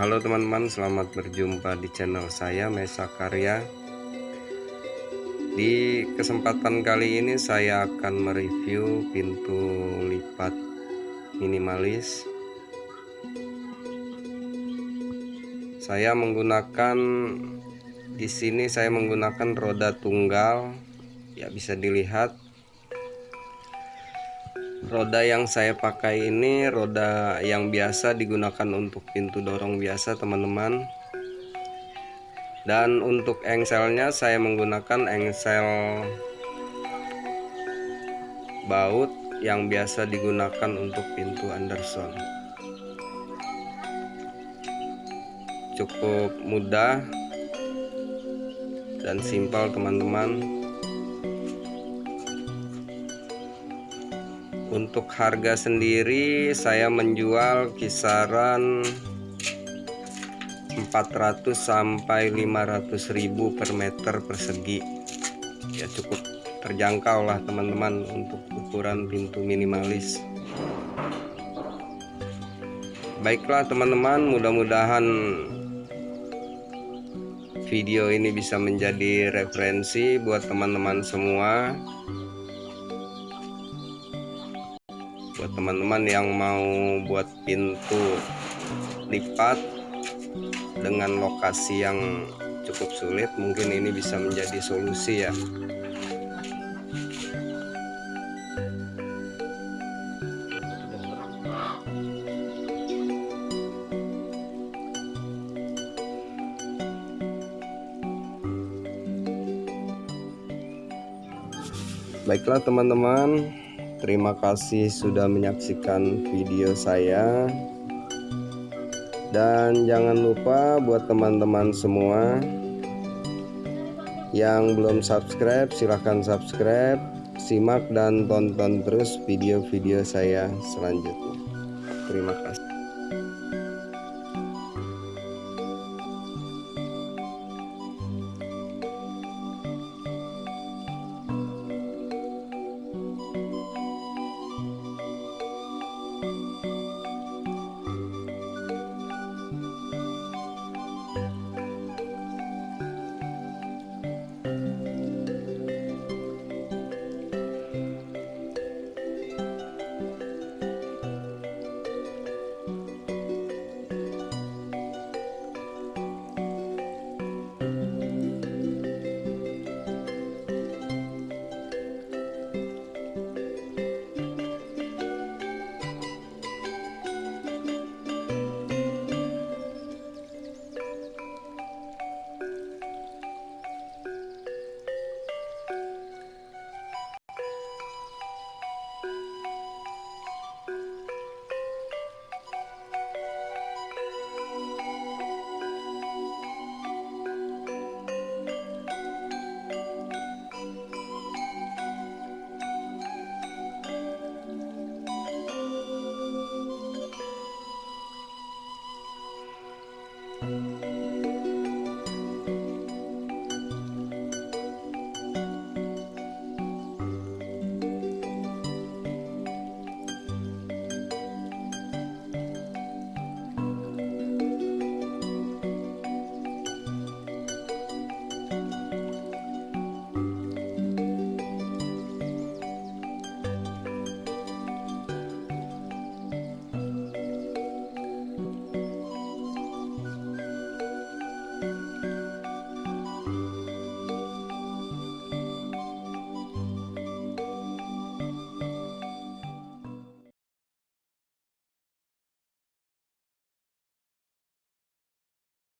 Halo teman-teman, selamat berjumpa di channel saya Mesa Karya. Di kesempatan kali ini saya akan mereview pintu lipat minimalis. Saya menggunakan di sini saya menggunakan roda tunggal. Ya bisa dilihat roda yang saya pakai ini roda yang biasa digunakan untuk pintu dorong biasa teman-teman. Dan untuk engselnya saya menggunakan engsel baut yang biasa digunakan untuk pintu Anderson. Cukup mudah dan simpel teman-teman untuk harga sendiri saya menjual kisaran 400 sampai 500 ribu per meter persegi. Ya cukup terjangkau lah teman-teman untuk ukuran pintu minimalis. Baiklah teman-teman mudah-mudahan video ini bisa menjadi referensi buat teman-teman semua buat teman-teman yang mau buat pintu lipat dengan lokasi yang cukup sulit mungkin ini bisa menjadi solusi ya. Baiklah teman-teman Terima kasih sudah menyaksikan video saya. Dan jangan lupa buat teman-teman semua yang belum subscribe silahkan subscribe, simak dan tonton terus video-video saya selanjutnya. Terima kasih.